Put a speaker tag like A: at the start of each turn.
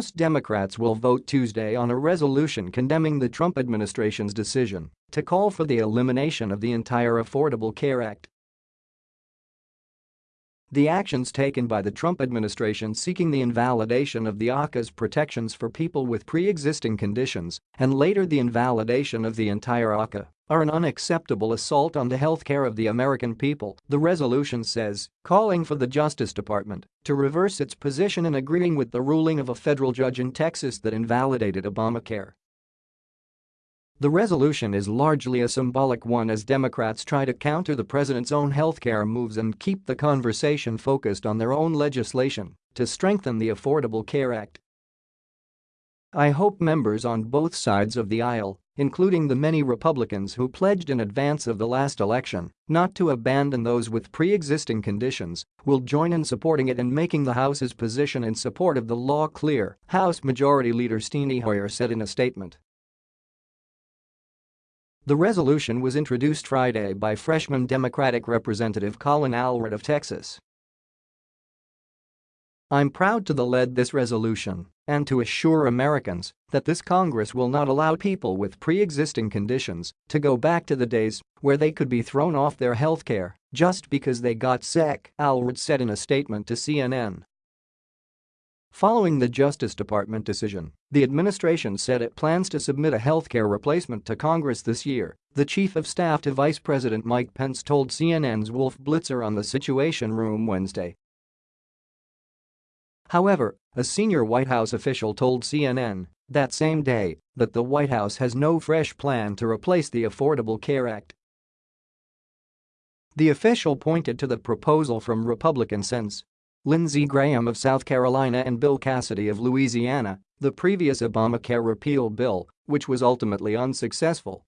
A: House Democrats will vote Tuesday on a resolution condemning the Trump administration's decision to call for the elimination of the entire Affordable Care Act. The actions taken by the Trump administration seeking the invalidation of the ACA's protections for people with pre-existing conditions and later the invalidation of the entire ACA are an unacceptable assault on the health care of the American people, the resolution says, calling for the Justice Department to reverse its position in agreeing with the ruling of a federal judge in Texas that invalidated Obamacare. The resolution is largely a symbolic one as Democrats try to counter the president's own healthcare moves and keep the conversation focused on their own legislation to strengthen the Affordable Care Act. I hope members on both sides of the aisle, including the many Republicans who pledged in advance of the last election not to abandon those with pre-existing conditions, will join in supporting it and making the House's position in support of the law clear, House Majority Leader Steny Hoyer said in a statement. The resolution was introduced Friday by freshman Democratic Representative Colin Allred of Texas. I'm proud to lead this resolution and to assure Americans that this Congress will not allow people with pre-existing conditions to go back to the days where they could be thrown off their health care just because they got sick, Allred said in a statement to CNN. Following the Justice Department decision, the administration said it plans to submit a healthcare replacement to Congress this year, the chief of staff to Vice President Mike Pence told CNN's Wolf Blitzer on the Situation Room Wednesday. However, a senior White House official told CNN that same day that the White House has no fresh plan to replace the Affordable Care Act. The official pointed to the proposal from Republican Sens. Lindsey Graham of South Carolina and Bill Cassidy of Louisiana, the previous Obamacare repeal bill, which was ultimately unsuccessful,